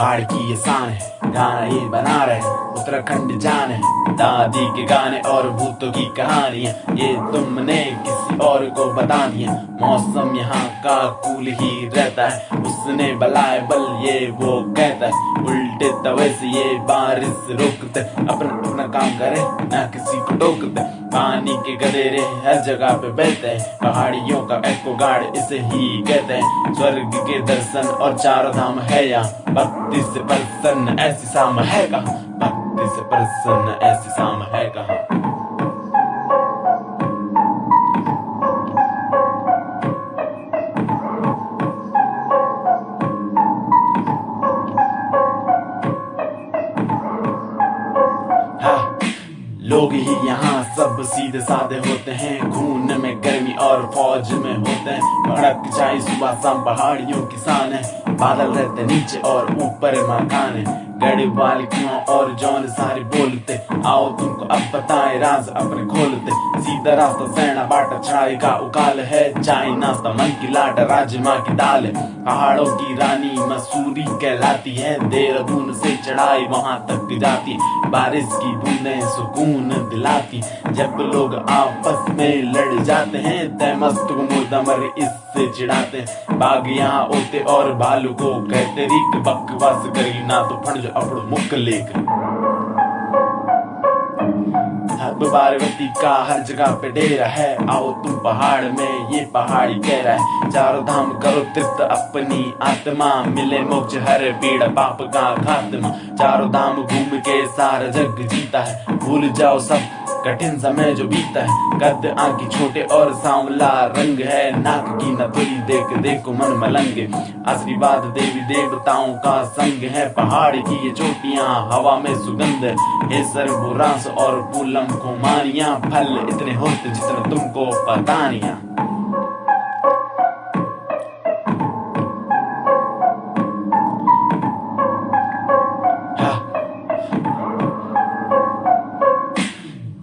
पहाड़ की ये शान है, गाना ये बना रहे उत्तराखंड जान है, दादी के गाने और भूतों की कहानियाँ ये तुमने किसी और को बता दिया, मौसम यहाँ का कूल ही रहता है, उसने बलाए बल ये वो कहता है, उल्टे तवे से ये बारिश रोकते, अपना अपना काम करे, ना किसी को टोक दे पानी के गदेरे हर जगह पे बहते हैं, पहाड़ियों का एको गाड़ इसे ही कहते हैं। स्वर्ग के दर्शन और चारों धाम है यहाँ, भक्ति से प्रसन्न ऐसी शाम है कहा? भक्ति से प्रसन्न ऐसी शाम है कहा? लोग ही यहाँ सब सीधे साधे होते हैं। खून में गर्मी और फौज में होते हैं। भड़क जाए सुबह शाम पहाड़ियों किसान है। बादल रहते नीचे और ऊपर मकान है। गड़ी वाली कुआँ और जौन सारे बोलते, आओ तुमको अब बताए, राज अपने खोलते। सीधा रास्ता सैना बाटा चढ़ाई का उकाल है, चाय, नाश्ता, मन की लाट, राजमा की दाल पहाड़ों की रानी मसूरी कहलाती है, देहरादून से चढ़ाई वहाँ तक जाती बारिश की बूंदें सुकून दिलाती जब लोग आपस में लड़ जाते हैं तय मस्त मुर्दमर इससे चिढ़ाते बाग यहाँ होते और भालू को कहते रिक बकवास करी ना तो फड़ लेक। बारवती का हर जगह पे डेरा है। आओ तुम पहाड़ में, ये पहाड़ी कह रहा है। चारों धाम करो तृप्त अपनी आत्मा मिले मोक्ष, हर पीड़ा पाप का खात्मा। चारों धाम घूम के सारा जग जीता है। भूल जाओ सब कठिन समय जो बीता है। कद आँखें छोटे और सांवला रंग है। नाक की नथुरी देख, देखो मन मलंग। आशीर्वाद देवी देवताओं का संग है। पहाड़ की ये चोटियाँ, हवा में सुगंध हे। सर्वरास और पूलम कुमारियाँ फल इतने होते जितने तुमको पता नहीं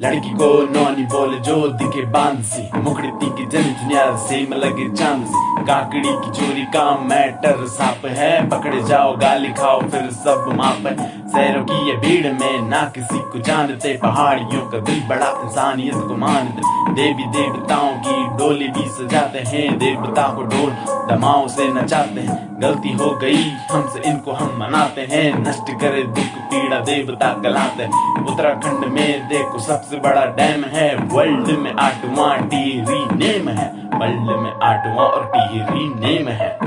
लड़की को नौनी बोले जो दिखे बांसी मुखड़ती मुखड़ी की जन दुनिया से लगे चाँद काकड़ी की चोरी का मैटर साफ़ है पकड़े जाओ गाली खाओ फिर सब माप है शहरों की ये भीड़ में ना किसी को जानते, पहाड़ियों का दिल बड़ा इंसानियत को मानते। देवी देवताओं की डोली भी सजाते हैं, देवता को डोल दमाओं से नचाते हैं। गलती हो गई हमसे, इनको हम मनाते हैं। नष्ट करे दुख, पीड़ा देवता गलाते हैं। उत्तराखंड में देखो, सबसे बड़ा डैम है। वर्ल्ड में आठवां टीरी नेम है। वर्ल्ड में आठवां और टीरी नेम है।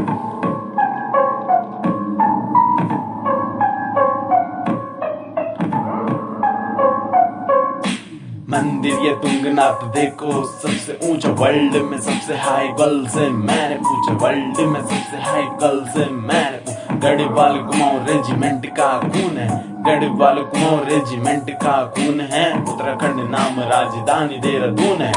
मंदिर ये तुंगनाथ देखो सबसे ऊँचा वर्ल्ड में सबसे हाई गर्ल से मैंने पूछा वर्ल्ड में सबसे हाई गर्ल से मैंने गढ़वाल कुमाऊं रेजिमेंट का खून है, गढ़वाल कुमाऊं रेजिमेंट का खून है। उत्तराखंड नाम राजधानी देहरादून है।